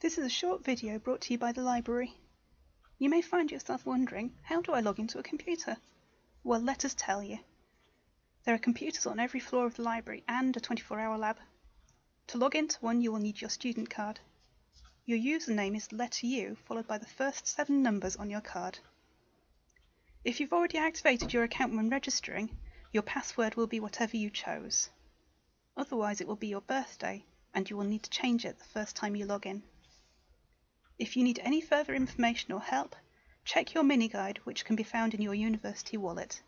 This is a short video brought to you by the library. You may find yourself wondering, how do I log into a computer? Well, let us tell you. There are computers on every floor of the library and a 24 hour lab. To log into one, you will need your student card. Your username is letter U followed by the first seven numbers on your card. If you've already activated your account when registering, your password will be whatever you chose. Otherwise, it will be your birthday and you will need to change it the first time you log in. If you need any further information or help, check your mini guide which can be found in your university wallet.